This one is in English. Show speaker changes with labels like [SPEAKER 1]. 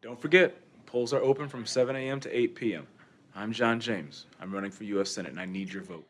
[SPEAKER 1] Don't forget, polls are open from 7 a.m. to 8 p.m. I'm John James. I'm running for U.S. Senate, and I need your vote.